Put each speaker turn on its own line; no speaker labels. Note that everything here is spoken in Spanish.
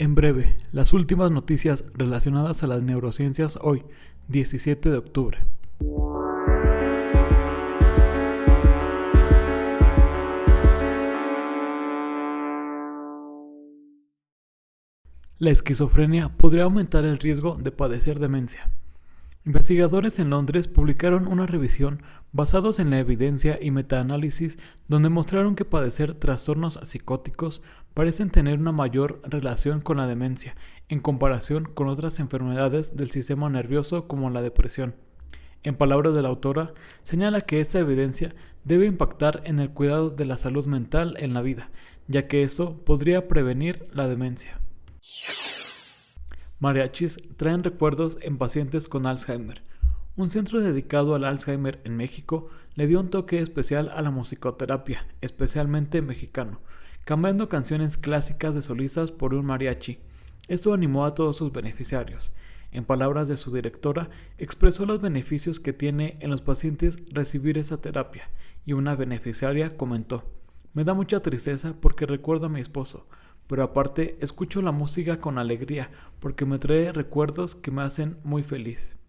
En breve, las últimas noticias relacionadas a las neurociencias hoy, 17 de octubre. La esquizofrenia podría aumentar el riesgo de padecer demencia. Investigadores en Londres publicaron una revisión basados en la evidencia y metaanálisis donde mostraron que padecer trastornos psicóticos parecen tener una mayor relación con la demencia en comparación con otras enfermedades del sistema nervioso como la depresión. En palabras de la autora, señala que esta evidencia debe impactar en el cuidado de la salud mental en la vida, ya que eso podría prevenir la demencia. Mariachis traen recuerdos en pacientes con Alzheimer. Un centro dedicado al Alzheimer en México le dio un toque especial a la musicoterapia, especialmente mexicano, cambiando canciones clásicas de solistas por un mariachi. Esto animó a todos sus beneficiarios. En palabras de su directora, expresó los beneficios que tiene en los pacientes recibir esa terapia, y una beneficiaria comentó, me da mucha tristeza porque recuerdo a mi esposo, pero aparte escucho la música con alegría porque me trae recuerdos que me hacen muy feliz.